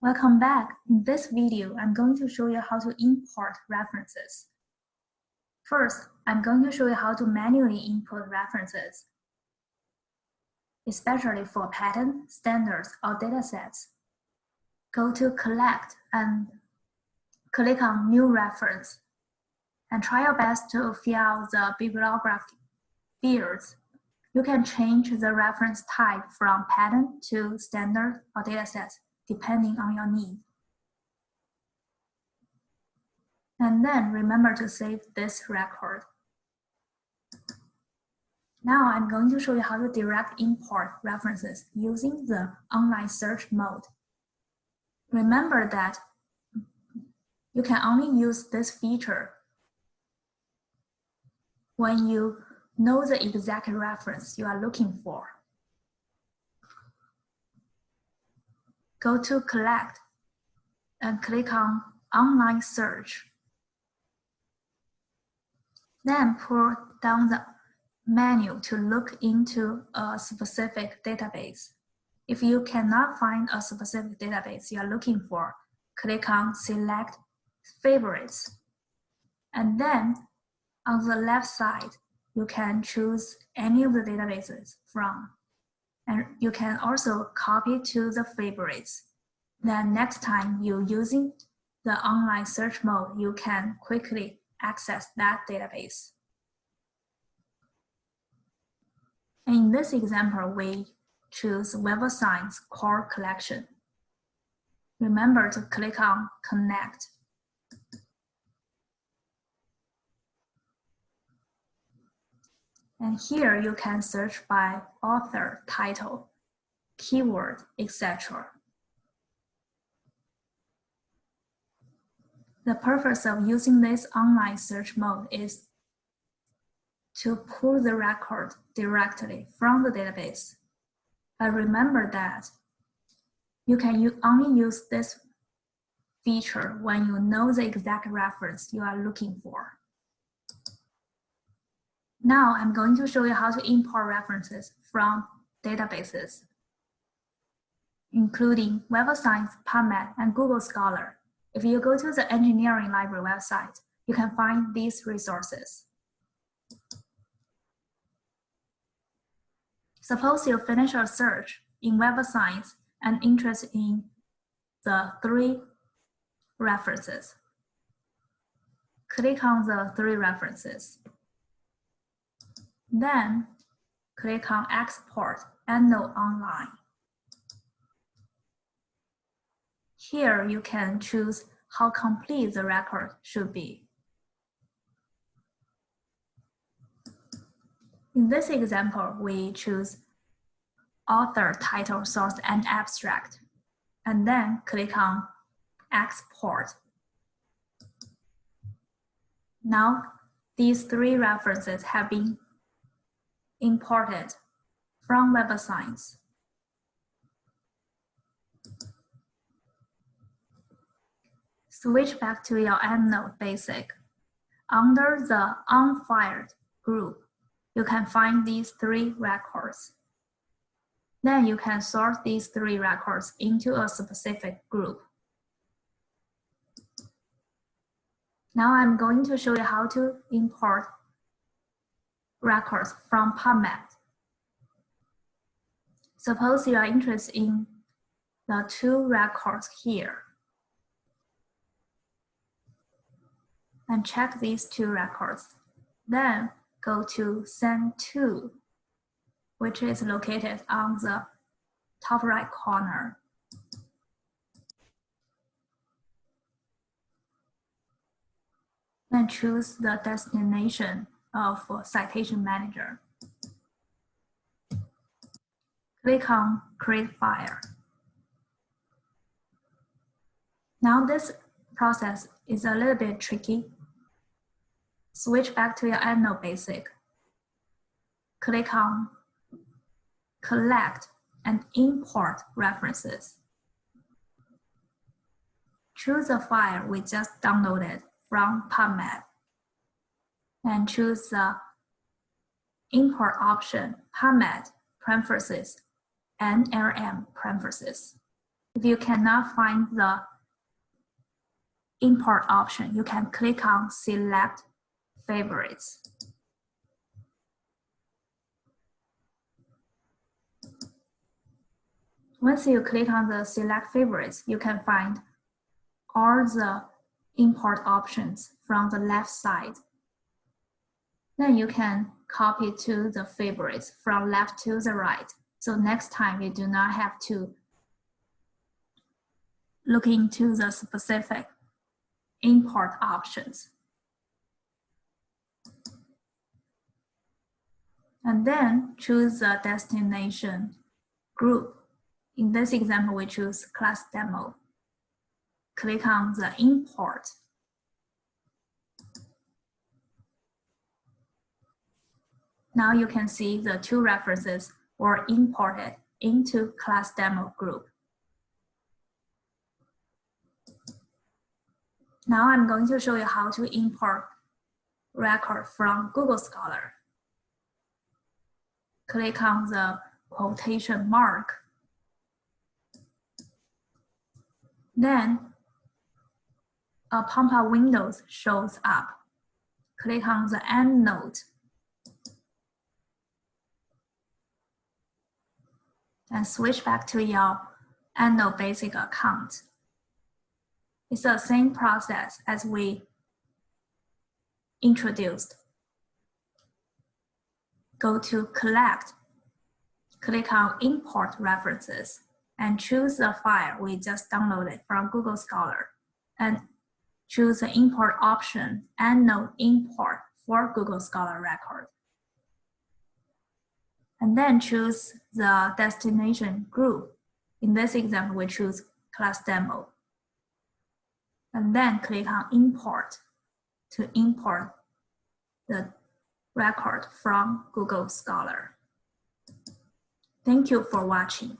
Welcome back. In this video, I'm going to show you how to import references. First, I'm going to show you how to manually import references, especially for patent, standards, or datasets. Go to Collect and click on New Reference, and try your best to fill out the bibliography fields. You can change the reference type from patent to standard or datasets depending on your need. And then remember to save this record. Now I'm going to show you how to direct import references using the online search mode. Remember that you can only use this feature when you know the exact reference you are looking for. Go to collect and click on online search. Then pull down the menu to look into a specific database. If you cannot find a specific database you are looking for, click on select favorites. And then on the left side, you can choose any of the databases from and you can also copy to the favorites. Then next time you're using the online search mode, you can quickly access that database. In this example, we choose Web of Science core collection. Remember to click on connect And here you can search by author, title, keyword, etc. The purpose of using this online search mode is to pull the record directly from the database. But remember that you can only use this feature when you know the exact reference you are looking for. Now I'm going to show you how to import references from databases, including Web of Science, PubMed, and Google Scholar. If you go to the engineering library website, you can find these resources. Suppose you finish a search in Web of Science and interested in the three references. Click on the three references. Then click on Export EndNote Online. Here you can choose how complete the record should be. In this example, we choose author, title, source, and abstract, and then click on Export. Now, these three references have been imported from Web of Science. Switch back to your EndNote basic. Under the unfiled group, you can find these three records. Then you can sort these three records into a specific group. Now I'm going to show you how to import records from PubMed. Suppose you are interested in the two records here. And check these two records. Then go to Send To, which is located on the top right corner. Then choose the destination of uh, Citation Manager. Click on Create File. Now this process is a little bit tricky. Switch back to your EndNote Basic. Click on Collect and Import References. Choose the file we just downloaded from PubMed and choose the import option, PubMed parentheses, NLM parentheses. If you cannot find the import option, you can click on select favorites. Once you click on the select favorites, you can find all the import options from the left side. Then you can copy to the favorites from left to the right. So next time you do not have to look into the specific import options. And then choose the destination group. In this example, we choose class demo. Click on the import. Now you can see the two references were imported into class demo group. Now I'm going to show you how to import record from Google Scholar. Click on the quotation mark. Then a pop-up window shows up. Click on the EndNote. And switch back to your EndNote Basic account. It's the same process as we introduced. Go to Collect, click on Import References, and choose the file we just downloaded from Google Scholar, and choose the import option EndNote import for Google Scholar record. And then choose the destination group. In this example, we choose class demo and then click on import to import the record from Google Scholar. Thank you for watching.